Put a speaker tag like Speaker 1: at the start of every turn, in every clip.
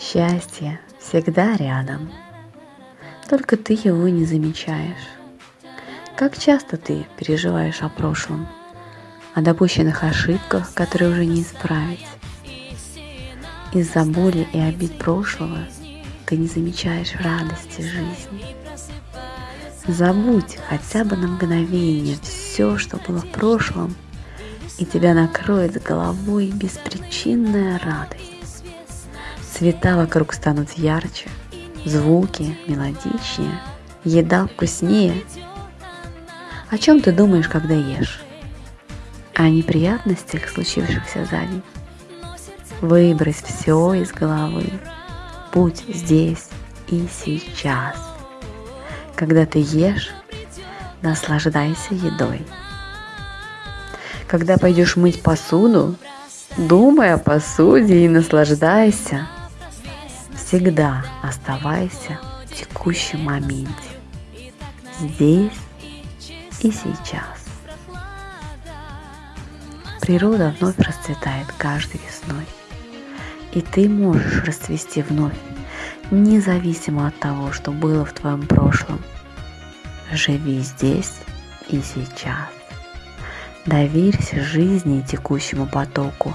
Speaker 1: Счастье всегда рядом, только ты его не замечаешь. Как часто ты переживаешь о прошлом, о допущенных ошибках, которые уже не исправить. Из-за боли и обид прошлого ты не замечаешь радости жизни. Забудь хотя бы на мгновение все, что было в прошлом, и тебя накроет головой беспричинная радость. Цвета вокруг станут ярче, звуки мелодичнее, еда вкуснее. О чем ты думаешь, когда ешь? О неприятностях, случившихся за день. Выбрось все из головы. Будь здесь и сейчас. Когда ты ешь, наслаждайся едой. Когда пойдешь мыть посуду, думай о посуде и наслаждайся – Всегда оставайся в текущем моменте, здесь и сейчас. Природа вновь расцветает каждой весной, и ты можешь расцвести вновь, независимо от того, что было в твоем прошлом. Живи здесь и сейчас. Доверься жизни и текущему потоку,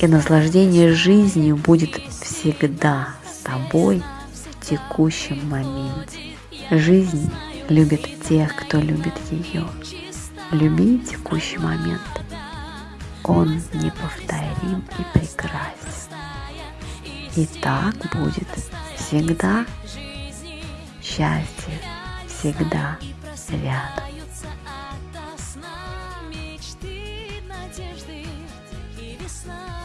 Speaker 1: и наслаждение жизнью будет всегда тобой в текущем моменте. Жизнь любит тех, кто любит ее. Люби текущий момент. Он неповторим и прекрасен. И так будет всегда. Счастье всегда рядом. весна.